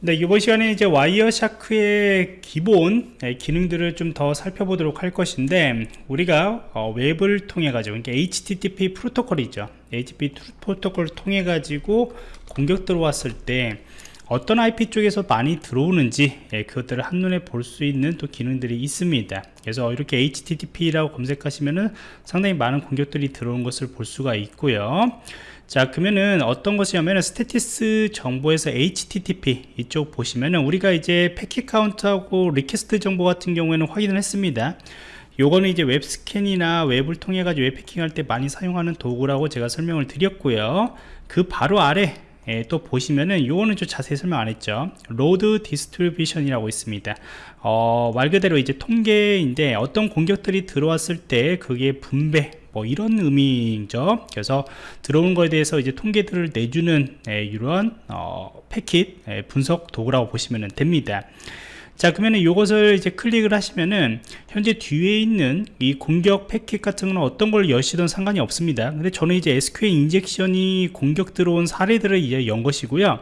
네, 이번 시간에 이제 와이어 샤크의 기본 네, 기능들을 좀 더 살펴보도록 할 것인데 우리가 어, 웹을 통해 가지고 그러니까 HTTP 프로토콜이죠. HTTP 프로토콜을 통해 가지고 공격 들어왔을 때 어떤 IP 쪽에서 많이 들어오는지 예, 그것들을 한눈에 볼 수 있는 또 기능들이 있습니다 그래서 이렇게 HTTP라고 검색하시면은 상당히 많은 공격들이 들어온 것을 볼 수가 있고요 자 그러면은 어떤 것이냐면은 statistics 정보에서 HTTP 이쪽 보시면은 우리가 이제 패킷 카운트하고 request 정보 같은 경우에는 확인을 했습니다. 요거는 이제 웹 스캔이나 웹을 통해 가지고 웹 해킹할 때 많이 사용하는 도구라고 제가 설명을 드렸고요. 그 바로 아래 예, 또 보시면은 요거는 좀 자세히 설명 안 했죠. load distribution이라고 있습니다. 어, 말 그대로 이제 통계인데 어떤 공격들이 들어왔을 때 그게 분배 뭐 이런 의미죠 그래서 들어온 거에 대해서 이제 통계들을 내주는 예, 이런 어, 패킷 예, 분석 도구라고 보시면 됩니다. 자 그러면 이것을 이제 클릭을 하시면은 현재 뒤에 있는 이 공격 패킷 같은 거는 어떤 걸 여시든 상관이 없습니다. 근데 저는 이제 SQL 인젝션이 공격 들어온 사례들을 이제 연 것이고요.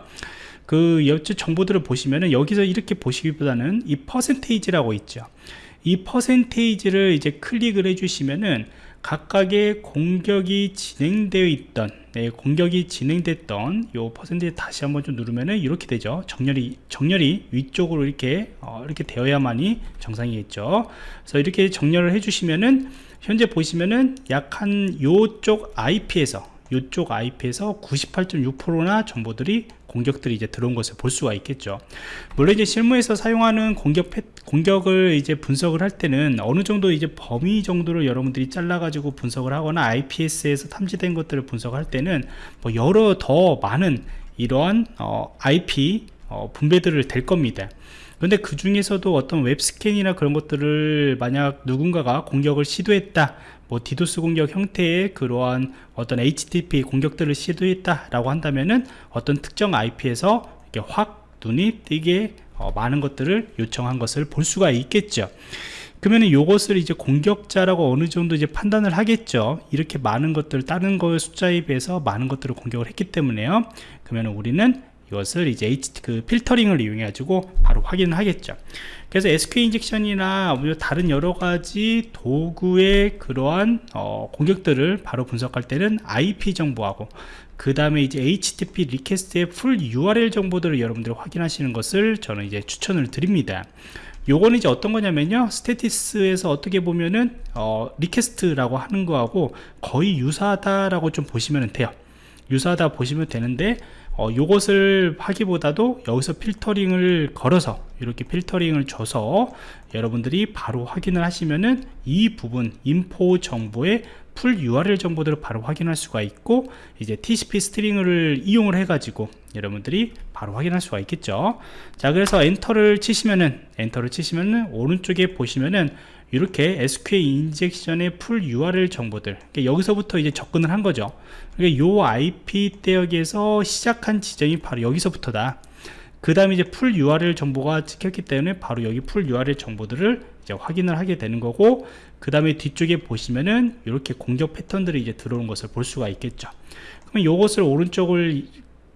그 여쭈 정보들을 보시면은 여기서 이렇게 보시기보다는 이 퍼센테이지라고 있죠. 이 퍼센테이지를 이제 클릭을 해주시면은 각각의 공격이 진행되어 있던 네, 공격이 진행됐던 요 퍼센트에 다시 한번 좀 누르면은 이렇게 되죠. 정렬이 정렬이 위쪽으로 이렇게 어, 이렇게 되어야만이 정상이겠죠. 그래서 이렇게 정렬을 해주시면은 현재 보시면은 약 한 요쪽 IP에서 요쪽 IP에서 98.6%나 정보들이 공격들이 이제 들어온 것을 볼 수가 있겠죠. 물론 이제 실무에서 사용하는 공격 공격을 이제 분석을 할 때는 어느 정도 이제 범위 정도를 여러분들이 잘라 가지고 분석을 하거나 IPS에서 탐지된 것들을 분석할 때는 뭐 여러 더 많은 이러한 어, IP 어, 분배들을 될 겁니다 근데 그 중에서도 어떤 웹스캔이나 그런 것들을 만약 누군가가 공격을 시도했다. 뭐 디도스 공격 형태의 그러한 어떤 HTTP 공격들을 시도했다 라고 한다면은 어떤 특정 IP에서 이렇게 확 눈이 띄게 어, 많은 것들을 요청한 것을 볼 수가 있겠죠. 그러면 이것을 이제 공격자라고 어느 정도 이제 판단을 하겠죠. 이렇게 많은 것들 다른 거의 숫자에 비해서 많은 것들을 공격을 했기 때문에요. 그러면 우리는 이것을 이제 그 필터링을 이용해 가지고 바로 확인을 하겠죠. 그래서 SQL 인젝션이나 다른 여러 가지 도구의 그러한 어, 공격들을 바로 분석할 때는 IP 정보하고 그 다음에 이제 HTTP 리퀘스트의 풀 URL 정보들을 여러분들이 확인하시는 것을 저는 이제 추천을 드립니다. 요거는 이제 어떤 거냐면요. 스테티스에서 어떻게 보면은 어, request라고 하는 거하고 거의 유사하다라고 좀 보시면 돼요. 유사하다 보시면 되는데 어, 요것을 하기보다도 여기서 필터링을 걸어서 이렇게 필터링을 줘서 여러분들이 바로 확인을 하시면은 이 부분 info 정보의 full URL 정보들을 바로 확인할 수가 있고 이제 TCP stream을 이용을 해 가지고 여러분들이 바로 확인할 수가 있겠죠. 자 그래서 엔터를 치시면은 엔터를 치시면은 오른쪽에 보시면은 이렇게 SQL 인젝션의 풀 URL 정보들 그러니까 여기서부터 이제 접근을 한 거죠. 그러니까 요 IP 대역에서 시작한 지점이 바로 여기서부터다 그 다음에 이제 full URL 정보가 찍혔기 때문에 바로 여기 full URL 정보들을 이제 확인을 하게 되는 거고 그 다음에 뒤쪽에 보시면은 이렇게 공격 패턴들이 이제 들어오는 것을 볼 수가 있겠죠. 그럼 이것을 오른쪽을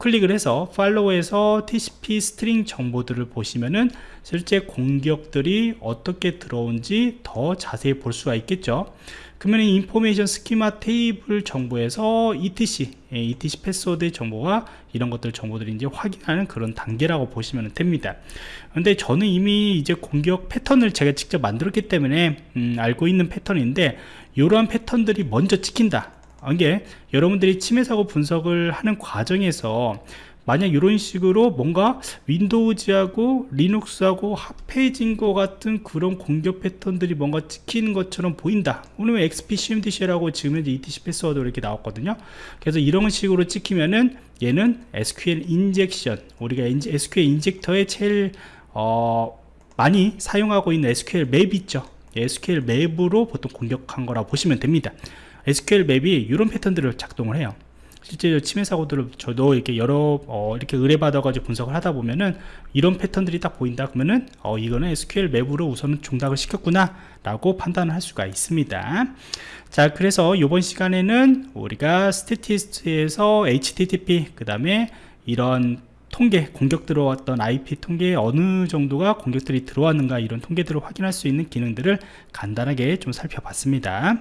클릭을 해서 팔로우에서 TCP 스트링 정보들을 보시면은 실제 공격들이 어떻게 들어온지 더 자세히 볼 수가 있겠죠 그러면 information schema 테이블 정보에서 ETC, ETC 패스워드 정보가 이런 것들 정보들이 이제 확인하는 그런 단계라고 보시면 됩니다. 근데 저는 이미 이제 공격 패턴을 제가 직접 만들었기 때문에 음, 알고 있는 패턴인데 이러한 패턴들이 먼저 찍힌다. 이게 여러분들이 침해 사고 분석을 하는 과정에서 만약 이런 식으로 뭔가 Windows하고 Linux하고 합해진 것 같은 그런 공격 패턴들이 뭔가 찍히는 것처럼 보인다. 오늘 XP cmdshell이라고 지금 현재 ETC 패스워드 이렇게 나왔거든요. 그래서 이런 식으로 찍히면은 얘는 SQL injection 우리가 SQL 인젝터의 제일 어, 많이 사용하고 있는 sqlmap 있죠. sqlmap으로 보통 공격한 거라 보시면 됩니다 sqlmap이 이런 패턴들을 작동을 해요. 실제 침해 사고들을 저도 이렇게 여러 어, 이렇게 의뢰받아 가지고 분석을 하다 보면은 이런 패턴들이 딱 보인다 그러면은 어, 이거는 sqlmap으로 우선은 동작을 시켰구나 라고 판단을 할 수가 있습니다. 자 그래서 이번 시간에는 우리가 statistics에서 HTTP 그 다음에 이런 통계 공격 들어왔던 IP 통계에 어느 정도가 공격들이 들어왔는가 이런 통계들을 확인할 수 있는 기능들을 간단하게 좀 살펴봤습니다